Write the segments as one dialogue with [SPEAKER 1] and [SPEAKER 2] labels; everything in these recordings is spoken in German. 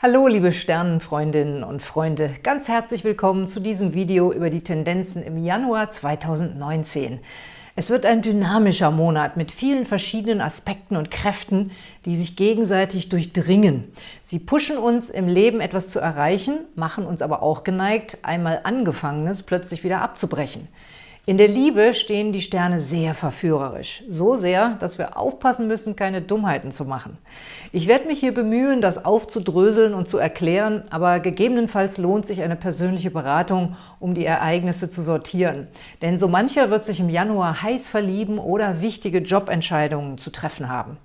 [SPEAKER 1] Hallo liebe Sternenfreundinnen und Freunde, ganz herzlich willkommen zu diesem Video über die Tendenzen im Januar 2019. Es wird ein dynamischer Monat mit vielen verschiedenen Aspekten und Kräften, die sich gegenseitig durchdringen. Sie pushen uns im Leben etwas zu erreichen, machen uns aber auch geneigt, einmal Angefangenes plötzlich wieder abzubrechen. In der Liebe stehen die Sterne sehr verführerisch. So sehr, dass wir aufpassen müssen, keine Dummheiten zu machen. Ich werde mich hier bemühen, das aufzudröseln und zu erklären, aber gegebenenfalls lohnt sich eine persönliche Beratung, um die Ereignisse zu sortieren. Denn so mancher wird sich im Januar heiß verlieben oder wichtige Jobentscheidungen zu treffen haben.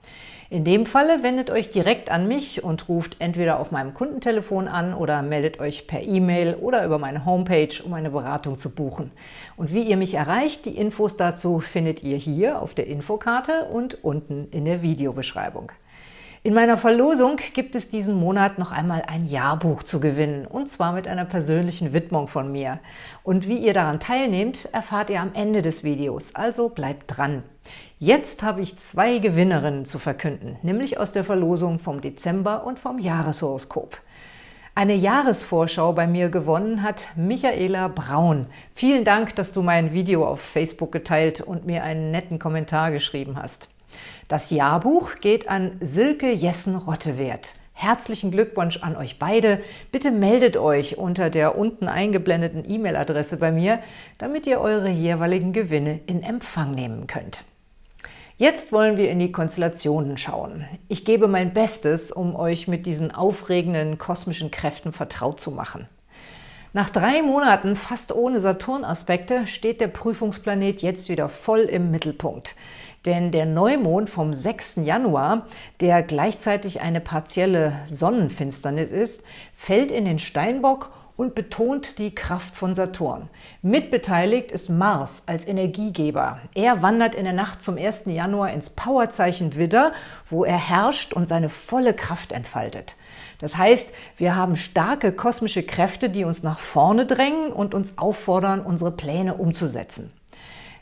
[SPEAKER 1] In dem Falle wendet euch direkt an mich und ruft entweder auf meinem Kundentelefon an oder meldet euch per E-Mail oder über meine Homepage, um eine Beratung zu buchen. Und wie ihr mich erreicht, die Infos dazu findet ihr hier auf der Infokarte und unten in der Videobeschreibung. In meiner Verlosung gibt es diesen Monat noch einmal ein Jahrbuch zu gewinnen, und zwar mit einer persönlichen Widmung von mir. Und wie ihr daran teilnehmt, erfahrt ihr am Ende des Videos, also bleibt dran. Jetzt habe ich zwei Gewinnerinnen zu verkünden, nämlich aus der Verlosung vom Dezember und vom Jahreshoroskop. Eine Jahresvorschau bei mir gewonnen hat Michaela Braun. Vielen Dank, dass du mein Video auf Facebook geteilt und mir einen netten Kommentar geschrieben hast. Das Jahrbuch geht an Silke Jessen-Rottewert. Herzlichen Glückwunsch an euch beide. Bitte meldet euch unter der unten eingeblendeten E-Mail-Adresse bei mir, damit ihr eure jeweiligen Gewinne in Empfang nehmen könnt. Jetzt wollen wir in die Konstellationen schauen. Ich gebe mein Bestes, um euch mit diesen aufregenden kosmischen Kräften vertraut zu machen. Nach drei Monaten fast ohne Saturn-Aspekte steht der Prüfungsplanet jetzt wieder voll im Mittelpunkt. Denn der Neumond vom 6. Januar, der gleichzeitig eine partielle Sonnenfinsternis ist, fällt in den Steinbock und betont die Kraft von Saturn. Mitbeteiligt ist Mars als Energiegeber. Er wandert in der Nacht zum 1. Januar ins Powerzeichen Widder, wo er herrscht und seine volle Kraft entfaltet. Das heißt, wir haben starke kosmische Kräfte, die uns nach vorne drängen und uns auffordern, unsere Pläne umzusetzen.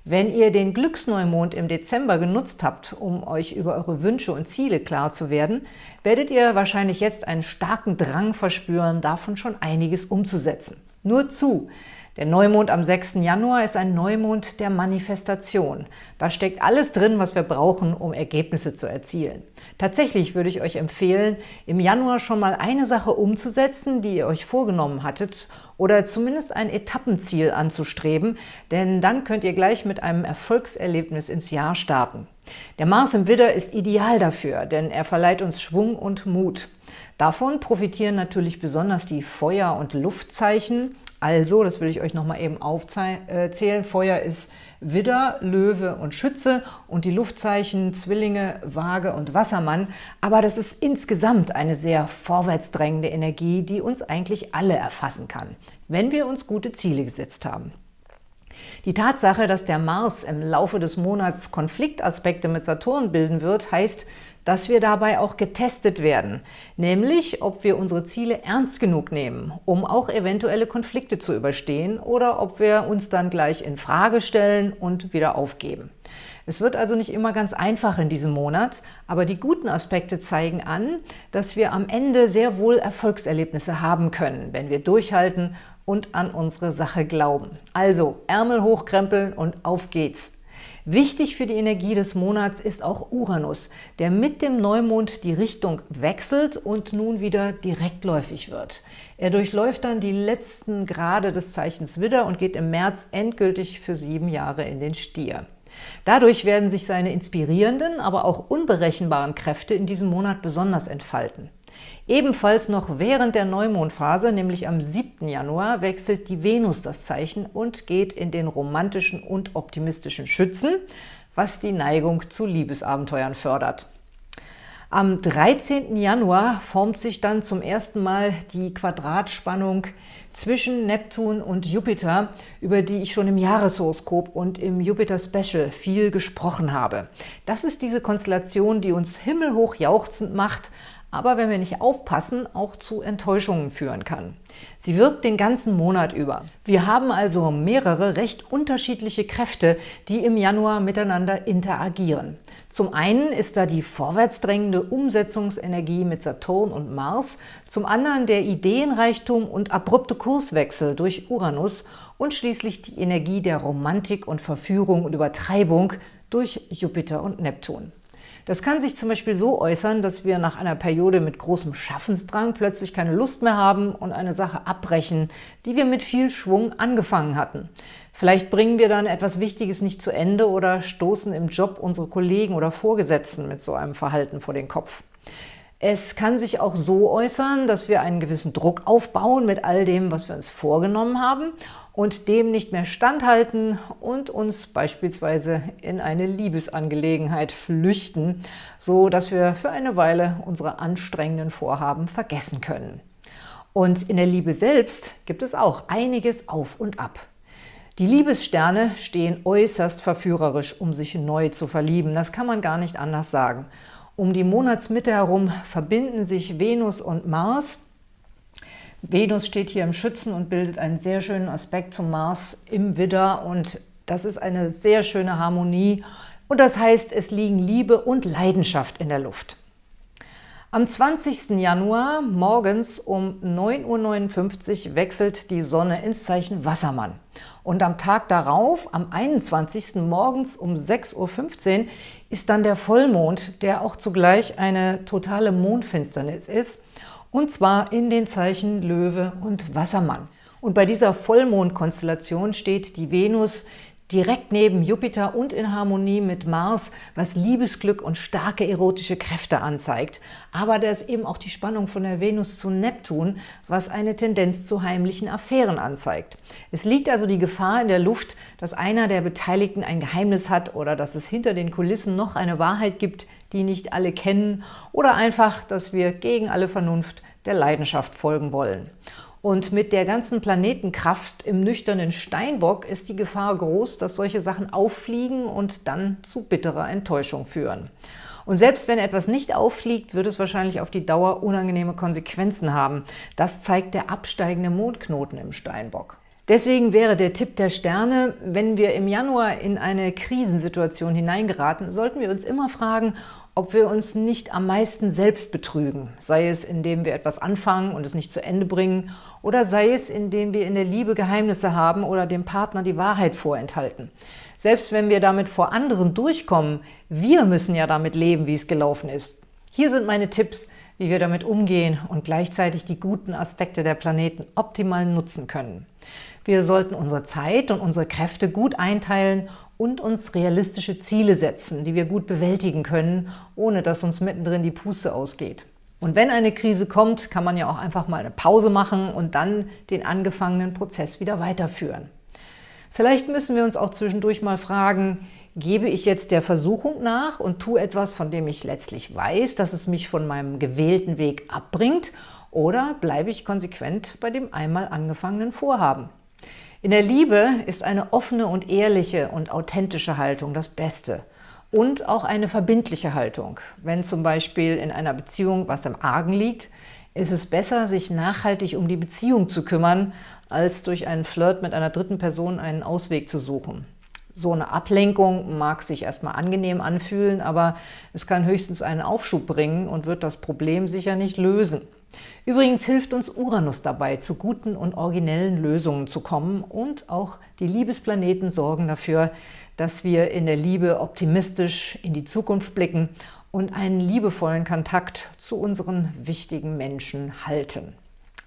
[SPEAKER 1] Wenn ihr den Glücksneumond im Dezember genutzt habt, um euch über eure Wünsche und Ziele klar zu werden, werdet ihr wahrscheinlich jetzt einen starken Drang verspüren, davon schon einiges umzusetzen. Nur zu! Der Neumond am 6. Januar ist ein Neumond der Manifestation. Da steckt alles drin, was wir brauchen, um Ergebnisse zu erzielen. Tatsächlich würde ich euch empfehlen, im Januar schon mal eine Sache umzusetzen, die ihr euch vorgenommen hattet, oder zumindest ein Etappenziel anzustreben, denn dann könnt ihr gleich mit einem Erfolgserlebnis ins Jahr starten. Der Mars im Widder ist ideal dafür, denn er verleiht uns Schwung und Mut. Davon profitieren natürlich besonders die Feuer- und Luftzeichen, also, das will ich euch nochmal eben aufzählen. Feuer ist Widder, Löwe und Schütze und die Luftzeichen Zwillinge, Waage und Wassermann. Aber das ist insgesamt eine sehr vorwärtsdrängende Energie, die uns eigentlich alle erfassen kann, wenn wir uns gute Ziele gesetzt haben. Die Tatsache, dass der Mars im Laufe des Monats Konfliktaspekte mit Saturn bilden wird, heißt, dass wir dabei auch getestet werden, nämlich ob wir unsere Ziele ernst genug nehmen, um auch eventuelle Konflikte zu überstehen oder ob wir uns dann gleich in Frage stellen und wieder aufgeben. Es wird also nicht immer ganz einfach in diesem Monat, aber die guten Aspekte zeigen an, dass wir am Ende sehr wohl Erfolgserlebnisse haben können, wenn wir durchhalten und an unsere Sache glauben. Also Ärmel hochkrempeln und auf geht's! Wichtig für die Energie des Monats ist auch Uranus, der mit dem Neumond die Richtung wechselt und nun wieder direktläufig wird. Er durchläuft dann die letzten Grade des Zeichens Widder und geht im März endgültig für sieben Jahre in den Stier. Dadurch werden sich seine inspirierenden, aber auch unberechenbaren Kräfte in diesem Monat besonders entfalten. Ebenfalls noch während der Neumondphase, nämlich am 7. Januar, wechselt die Venus das Zeichen und geht in den romantischen und optimistischen Schützen, was die Neigung zu Liebesabenteuern fördert. Am 13. Januar formt sich dann zum ersten Mal die Quadratspannung zwischen Neptun und Jupiter, über die ich schon im Jahreshoroskop und im Jupiter Special viel gesprochen habe. Das ist diese Konstellation, die uns himmelhoch jauchzend macht, aber wenn wir nicht aufpassen, auch zu Enttäuschungen führen kann. Sie wirkt den ganzen Monat über. Wir haben also mehrere recht unterschiedliche Kräfte, die im Januar miteinander interagieren. Zum einen ist da die vorwärtsdrängende Umsetzungsenergie mit Saturn und Mars, zum anderen der Ideenreichtum und abrupte Kurswechsel durch Uranus und schließlich die Energie der Romantik und Verführung und Übertreibung durch Jupiter und Neptun. Das kann sich zum Beispiel so äußern, dass wir nach einer Periode mit großem Schaffensdrang plötzlich keine Lust mehr haben und eine Sache abbrechen, die wir mit viel Schwung angefangen hatten. Vielleicht bringen wir dann etwas Wichtiges nicht zu Ende oder stoßen im Job unsere Kollegen oder Vorgesetzten mit so einem Verhalten vor den Kopf. Es kann sich auch so äußern, dass wir einen gewissen Druck aufbauen mit all dem, was wir uns vorgenommen haben und dem nicht mehr standhalten und uns beispielsweise in eine Liebesangelegenheit flüchten, so dass wir für eine Weile unsere anstrengenden Vorhaben vergessen können. Und in der Liebe selbst gibt es auch einiges auf und ab. Die Liebessterne stehen äußerst verführerisch, um sich neu zu verlieben. Das kann man gar nicht anders sagen. Um die Monatsmitte herum verbinden sich Venus und Mars. Venus steht hier im Schützen und bildet einen sehr schönen Aspekt zum Mars im Widder und das ist eine sehr schöne Harmonie und das heißt, es liegen Liebe und Leidenschaft in der Luft. Am 20. Januar morgens um 9.59 Uhr wechselt die Sonne ins Zeichen Wassermann. Und am Tag darauf, am 21. morgens um 6.15 Uhr, ist dann der Vollmond, der auch zugleich eine totale Mondfinsternis ist, und zwar in den Zeichen Löwe und Wassermann. Und bei dieser Vollmondkonstellation steht die Venus direkt neben Jupiter und in Harmonie mit Mars, was Liebesglück und starke erotische Kräfte anzeigt. Aber da ist eben auch die Spannung von der Venus zu Neptun, was eine Tendenz zu heimlichen Affären anzeigt. Es liegt also die Gefahr in der Luft, dass einer der Beteiligten ein Geheimnis hat oder dass es hinter den Kulissen noch eine Wahrheit gibt, die nicht alle kennen oder einfach, dass wir gegen alle Vernunft der Leidenschaft folgen wollen. Und mit der ganzen Planetenkraft im nüchternen Steinbock ist die Gefahr groß, dass solche Sachen auffliegen und dann zu bitterer Enttäuschung führen. Und selbst wenn etwas nicht auffliegt, wird es wahrscheinlich auf die Dauer unangenehme Konsequenzen haben. Das zeigt der absteigende Mondknoten im Steinbock. Deswegen wäre der Tipp der Sterne, wenn wir im Januar in eine Krisensituation hineingeraten, sollten wir uns immer fragen, ob wir uns nicht am meisten selbst betrügen, sei es, indem wir etwas anfangen und es nicht zu Ende bringen, oder sei es, indem wir in der Liebe Geheimnisse haben oder dem Partner die Wahrheit vorenthalten. Selbst wenn wir damit vor anderen durchkommen, wir müssen ja damit leben, wie es gelaufen ist. Hier sind meine Tipps, wie wir damit umgehen und gleichzeitig die guten Aspekte der Planeten optimal nutzen können. Wir sollten unsere Zeit und unsere Kräfte gut einteilen und uns realistische Ziele setzen, die wir gut bewältigen können, ohne dass uns mittendrin die Puste ausgeht. Und wenn eine Krise kommt, kann man ja auch einfach mal eine Pause machen und dann den angefangenen Prozess wieder weiterführen. Vielleicht müssen wir uns auch zwischendurch mal fragen, gebe ich jetzt der Versuchung nach und tue etwas, von dem ich letztlich weiß, dass es mich von meinem gewählten Weg abbringt, oder bleibe ich konsequent bei dem einmal angefangenen Vorhaben? In der Liebe ist eine offene und ehrliche und authentische Haltung das Beste und auch eine verbindliche Haltung. Wenn zum Beispiel in einer Beziehung was im Argen liegt, ist es besser, sich nachhaltig um die Beziehung zu kümmern, als durch einen Flirt mit einer dritten Person einen Ausweg zu suchen. So eine Ablenkung mag sich erstmal angenehm anfühlen, aber es kann höchstens einen Aufschub bringen und wird das Problem sicher nicht lösen. Übrigens hilft uns Uranus dabei, zu guten und originellen Lösungen zu kommen und auch die Liebesplaneten sorgen dafür, dass wir in der Liebe optimistisch in die Zukunft blicken und einen liebevollen Kontakt zu unseren wichtigen Menschen halten.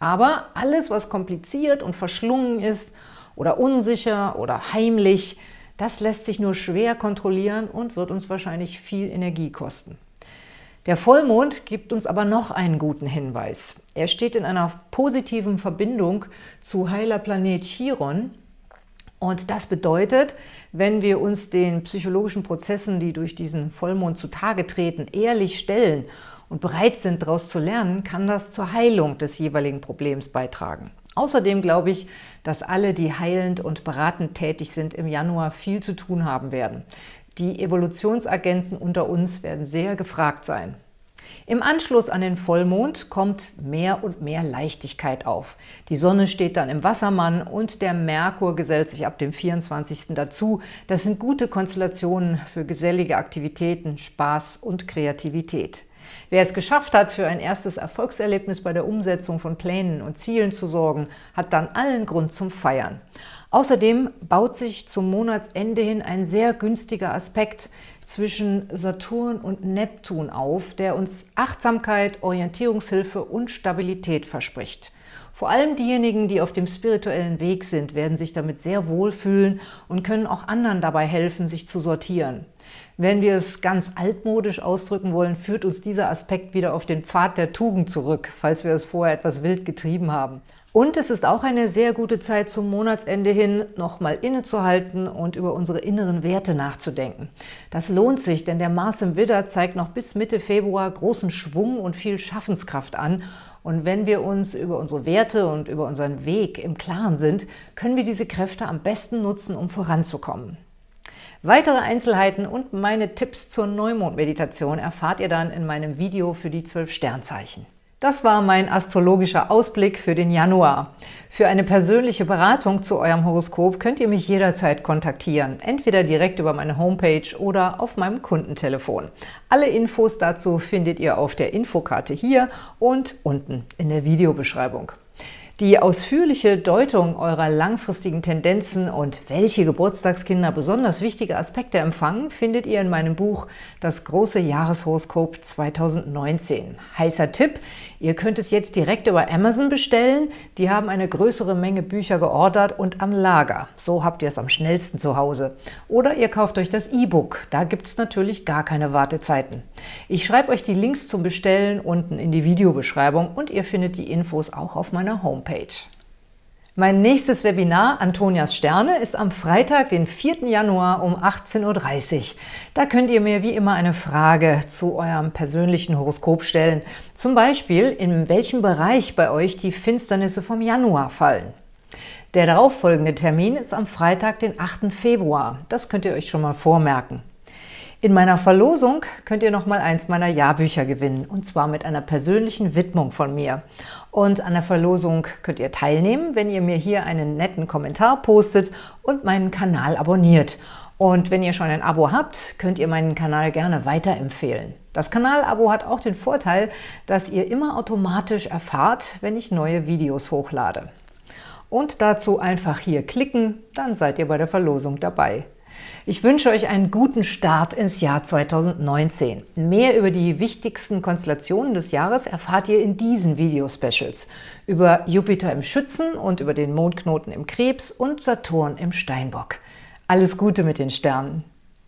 [SPEAKER 1] Aber alles, was kompliziert und verschlungen ist oder unsicher oder heimlich, das lässt sich nur schwer kontrollieren und wird uns wahrscheinlich viel Energie kosten. Der Vollmond gibt uns aber noch einen guten Hinweis. Er steht in einer positiven Verbindung zu heiler Planet Chiron. Und das bedeutet, wenn wir uns den psychologischen Prozessen, die durch diesen Vollmond zutage treten, ehrlich stellen und bereit sind, daraus zu lernen, kann das zur Heilung des jeweiligen Problems beitragen. Außerdem glaube ich, dass alle, die heilend und beratend tätig sind, im Januar viel zu tun haben werden. Die Evolutionsagenten unter uns werden sehr gefragt sein. Im Anschluss an den Vollmond kommt mehr und mehr Leichtigkeit auf. Die Sonne steht dann im Wassermann und der Merkur gesellt sich ab dem 24. dazu. Das sind gute Konstellationen für gesellige Aktivitäten, Spaß und Kreativität. Wer es geschafft hat, für ein erstes Erfolgserlebnis bei der Umsetzung von Plänen und Zielen zu sorgen, hat dann allen Grund zum Feiern. Außerdem baut sich zum Monatsende hin ein sehr günstiger Aspekt zwischen Saturn und Neptun auf, der uns Achtsamkeit, Orientierungshilfe und Stabilität verspricht. Vor allem diejenigen, die auf dem spirituellen Weg sind, werden sich damit sehr wohlfühlen und können auch anderen dabei helfen, sich zu sortieren. Wenn wir es ganz altmodisch ausdrücken wollen, führt uns dieser Aspekt wieder auf den Pfad der Tugend zurück, falls wir es vorher etwas wild getrieben haben. Und es ist auch eine sehr gute Zeit zum Monatsende hin, nochmal innezuhalten und über unsere inneren Werte nachzudenken. Das lohnt sich, denn der Mars im Widder zeigt noch bis Mitte Februar großen Schwung und viel Schaffenskraft an. Und wenn wir uns über unsere Werte und über unseren Weg im Klaren sind, können wir diese Kräfte am besten nutzen, um voranzukommen. Weitere Einzelheiten und meine Tipps zur Neumondmeditation erfahrt ihr dann in meinem Video für die zwölf Sternzeichen. Das war mein astrologischer Ausblick für den Januar. Für eine persönliche Beratung zu eurem Horoskop könnt ihr mich jederzeit kontaktieren, entweder direkt über meine Homepage oder auf meinem Kundentelefon. Alle Infos dazu findet ihr auf der Infokarte hier und unten in der Videobeschreibung. Die ausführliche Deutung eurer langfristigen Tendenzen und welche Geburtstagskinder besonders wichtige Aspekte empfangen, findet ihr in meinem Buch Das große Jahreshoroskop 2019. Heißer Tipp, ihr könnt es jetzt direkt über Amazon bestellen. Die haben eine größere Menge Bücher geordert und am Lager. So habt ihr es am schnellsten zu Hause. Oder ihr kauft euch das E-Book. Da gibt es natürlich gar keine Wartezeiten. Ich schreibe euch die Links zum Bestellen unten in die Videobeschreibung und ihr findet die Infos auch auf meiner Homepage. Mein nächstes Webinar Antonias Sterne ist am Freitag, den 4. Januar um 18.30 Uhr. Da könnt ihr mir wie immer eine Frage zu eurem persönlichen Horoskop stellen. Zum Beispiel, in welchem Bereich bei euch die Finsternisse vom Januar fallen. Der darauffolgende Termin ist am Freitag, den 8. Februar. Das könnt ihr euch schon mal vormerken. In meiner Verlosung könnt ihr noch mal eins meiner Jahrbücher gewinnen, und zwar mit einer persönlichen Widmung von mir. Und an der Verlosung könnt ihr teilnehmen, wenn ihr mir hier einen netten Kommentar postet und meinen Kanal abonniert. Und wenn ihr schon ein Abo habt, könnt ihr meinen Kanal gerne weiterempfehlen. Das Kanalabo hat auch den Vorteil, dass ihr immer automatisch erfahrt, wenn ich neue Videos hochlade. Und dazu einfach hier klicken, dann seid ihr bei der Verlosung dabei. Ich wünsche euch einen guten Start ins Jahr 2019. Mehr über die wichtigsten Konstellationen des Jahres erfahrt ihr in diesen Video-Specials. Über Jupiter im Schützen und über den Mondknoten im Krebs und Saturn im Steinbock. Alles Gute mit den Sternen!